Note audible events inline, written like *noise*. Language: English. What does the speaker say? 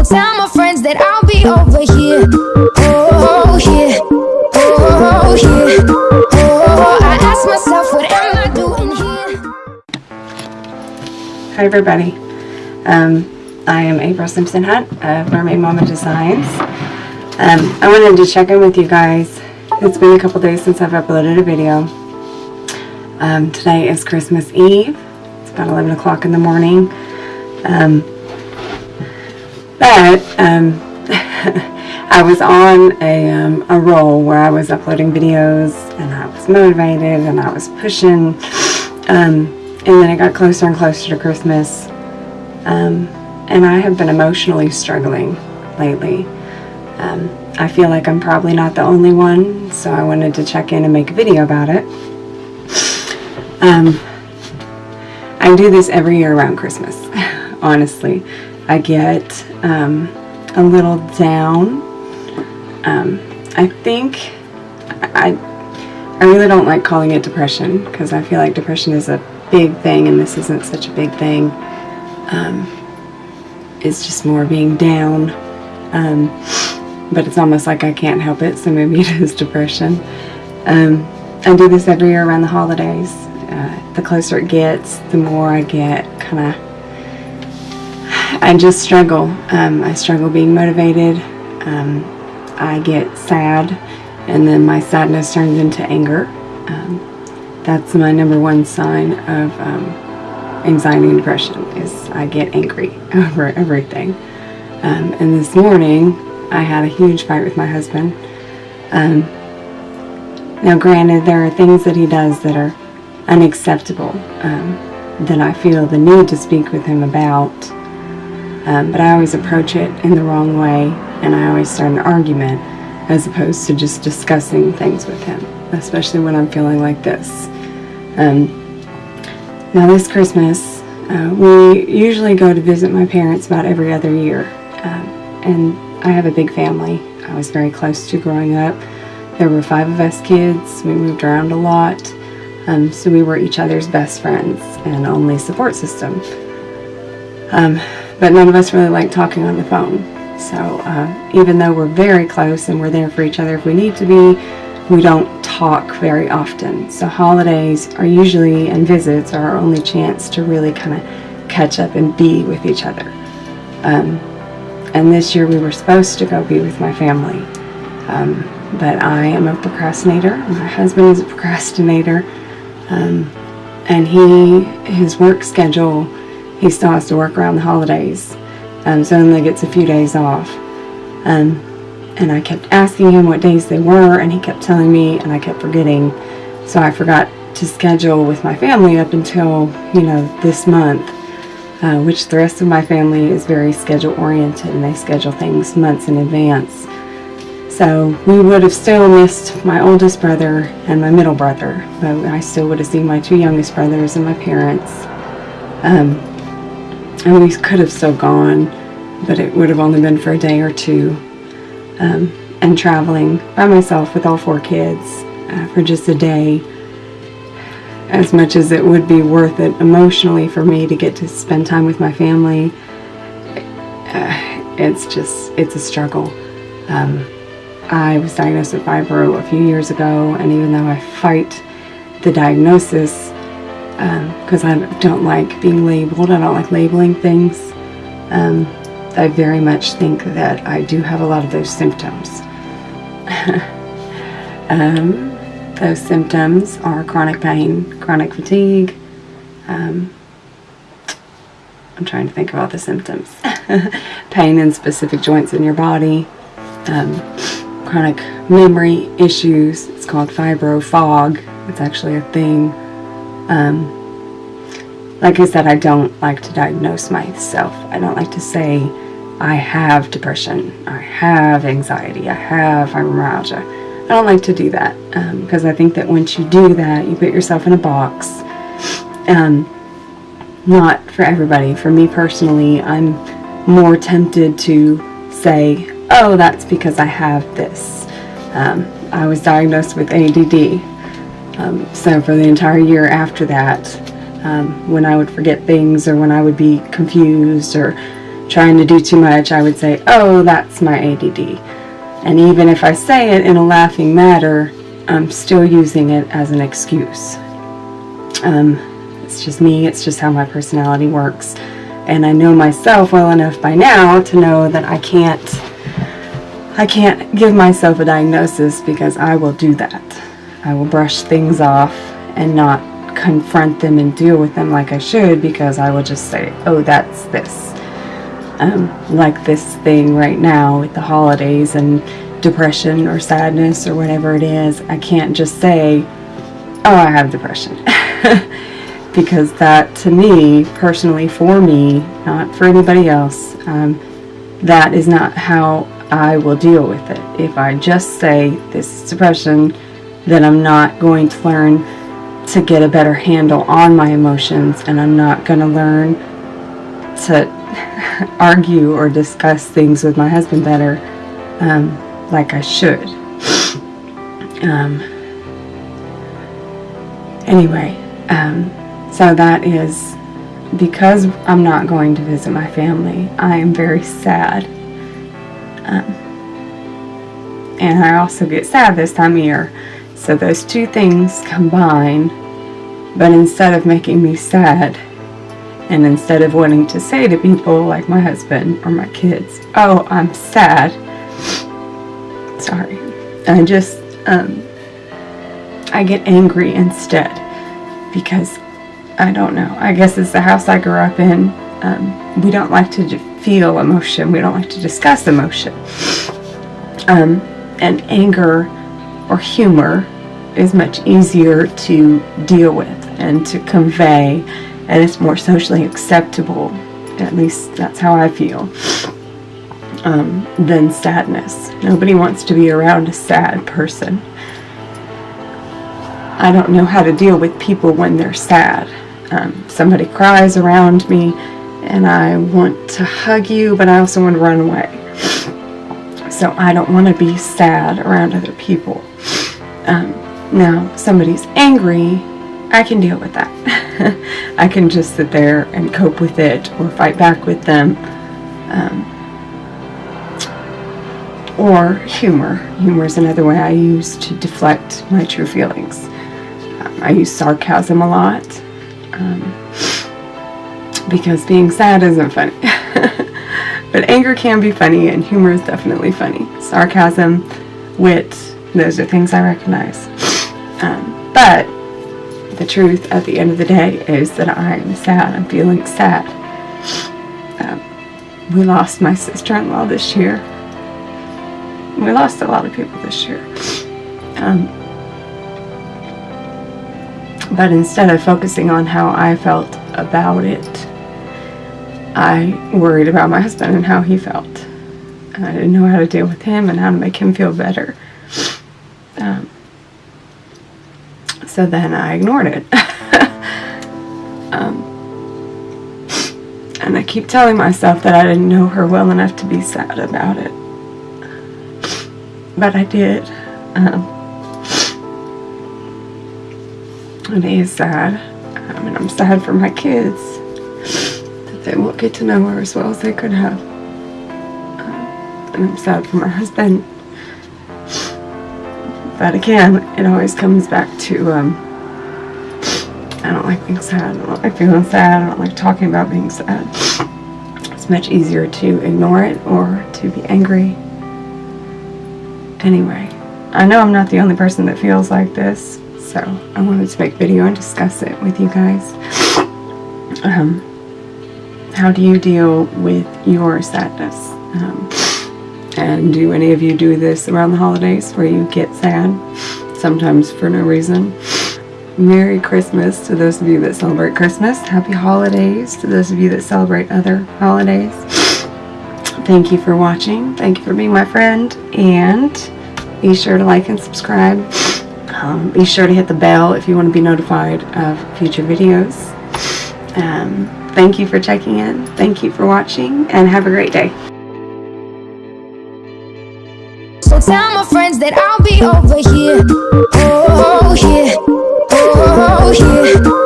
Go tell my friends that I'll be over here. Oh, here. Oh, here. Oh, I ask myself, what am I doing here? Hi everybody. Um, I am April Simpson Hunt of Mermaid Mama Designs. Um, I wanted to check in with you guys. It's been a couple days since I've uploaded a video. Um, today is Christmas Eve. It's about 11 o'clock in the morning. Um, but um, *laughs* I was on a, um, a roll where I was uploading videos and I was motivated and I was pushing. Um, and then it got closer and closer to Christmas. Um, and I have been emotionally struggling lately. Um, I feel like I'm probably not the only one, so I wanted to check in and make a video about it. Um, I do this every year around Christmas, *laughs* honestly. I get um, a little down. Um, I think I, I really don't like calling it depression because I feel like depression is a big thing and this isn't such a big thing. Um, it's just more being down. Um, but it's almost like I can't help it, so maybe *laughs* it is depression. Um, I do this every year around the holidays. Uh, the closer it gets, the more I get kind of I just struggle. Um, I struggle being motivated. Um, I get sad, and then my sadness turns into anger. Um, that's my number one sign of um, anxiety and depression is I get angry *laughs* over everything. Um, and this morning, I had a huge fight with my husband. Um, now, granted, there are things that he does that are unacceptable that I feel the need to speak with him about um, but I always approach it in the wrong way and I always start an argument as opposed to just discussing things with him, especially when I'm feeling like this. Um, now this Christmas, uh, we usually go to visit my parents about every other year. Um, and I have a big family. I was very close to growing up. There were five of us kids. We moved around a lot. Um, so we were each other's best friends and only support system. Um, but none of us really like talking on the phone. So uh, even though we're very close and we're there for each other if we need to be, we don't talk very often. So holidays are usually, and visits are our only chance to really kind of catch up and be with each other. Um, and this year we were supposed to go be with my family. Um, but I am a procrastinator. My husband is a procrastinator. Um, and he, his work schedule he still has to work around the holidays. Um, so only gets a few days off. Um, and I kept asking him what days they were, and he kept telling me, and I kept forgetting. So I forgot to schedule with my family up until, you know, this month, uh, which the rest of my family is very schedule oriented, and they schedule things months in advance. So we would have still missed my oldest brother and my middle brother, but I still would have seen my two youngest brothers and my parents. Um, and we could have still gone, but it would have only been for a day or two. Um, and traveling by myself with all four kids uh, for just a day, as much as it would be worth it emotionally for me to get to spend time with my family, uh, it's just, it's a struggle. Um, I was diagnosed with fibro a few years ago, and even though I fight the diagnosis, because um, I don't like being labeled. I don't like labeling things. Um, I very much think that I do have a lot of those symptoms. *laughs* um, those symptoms are chronic pain, chronic fatigue. Um, I'm trying to think about the symptoms. *laughs* pain in specific joints in your body, um, chronic memory issues. It's called fibro fog. It's actually a thing. Um, like I said, I don't like to diagnose myself. I don't like to say I have depression, I have anxiety, I have fibromyalgia. I don't like to do that because um, I think that once you do that, you put yourself in a box. Um, not for everybody. For me personally, I'm more tempted to say, oh, that's because I have this. Um, I was diagnosed with ADD. Um, so for the entire year after that, um, when I would forget things or when I would be confused or, trying to do too much, I would say, oh, that's my ADD. And even if I say it in a laughing matter, I'm still using it as an excuse. Um, it's just me, it's just how my personality works. And I know myself well enough by now to know that I can't I can't give myself a diagnosis because I will do that. I will brush things off and not confront them and deal with them like I should because I will just say, oh, that's this. Um, like this thing right now with the holidays and depression or sadness or whatever it is, I can't just say, oh, I have depression. *laughs* because that, to me, personally, for me, not for anybody else, um, that is not how I will deal with it. If I just say this is depression, then I'm not going to learn to get a better handle on my emotions and I'm not going to learn to *laughs* argue or discuss things with my husband better um, like I should. *sniffs* Um, anyway, um, so that is because I'm not going to visit my family, I am very sad. Um, and I also get sad this time of year. So those two things combine, but instead of making me sad, and instead of wanting to say to people like my husband or my kids, oh, I'm sad, sorry, I just, um, I get angry instead because I don't know. I guess it's the house I grew up in. Um, we don't like to feel emotion. We don't like to discuss emotion. Um, and anger or humor is much easier to deal with and to convey and it's more socially acceptable. At least that's how I feel um, than sadness. Nobody wants to be around a sad person. I don't know how to deal with people when they're sad. Um, somebody cries around me and I want to hug you but I also want to run away. So I don't want to be sad around other people. Um, now, somebody's angry, I can deal with that. *laughs* I can just sit there and cope with it or fight back with them. Um, or humor. Humor is another way I use to deflect my true feelings. Um, I use sarcasm a lot um, because being sad isn't funny. *laughs* But anger can be funny and humor is definitely funny. Sarcasm, wit, those are things I recognize. Um, but the truth at the end of the day is that I'm sad. I'm feeling sad. Um, we lost my sister-in-law this year. We lost a lot of people this year. Um, but instead of focusing on how I felt about it, I worried about my husband and how he felt. And I didn't know how to deal with him and how to make him feel better. Um, so then I ignored it. *laughs* um, and I keep telling myself that I didn't know her well enough to be sad about it. But I did. Um, it is sad. I mean, I'm sad for my kids that they won't get to know her as well as they could have. Uh, and I'm sad for my husband. But again, it always comes back to, um, I don't like being sad. I don't like feeling sad. I don't like talking about being sad. It's much easier to ignore it or to be angry. Anyway, I know I'm not the only person that feels like this, so I wanted to make video and discuss it with you guys. Um, how do you deal with your sadness? Um, and do any of you do this around the holidays where you get sad, sometimes for no reason? Merry Christmas to those of you that celebrate Christmas. Happy holidays to those of you that celebrate other holidays. Thank you for watching. Thank you for being my friend. And be sure to like and subscribe. Um, be sure to hit the bell if you want to be notified of future videos. Um, Thank you for checking in. Thank you for watching and have a great day. Tell my friends that I'll be over here. Oh, oh yeah. Oh, oh yeah.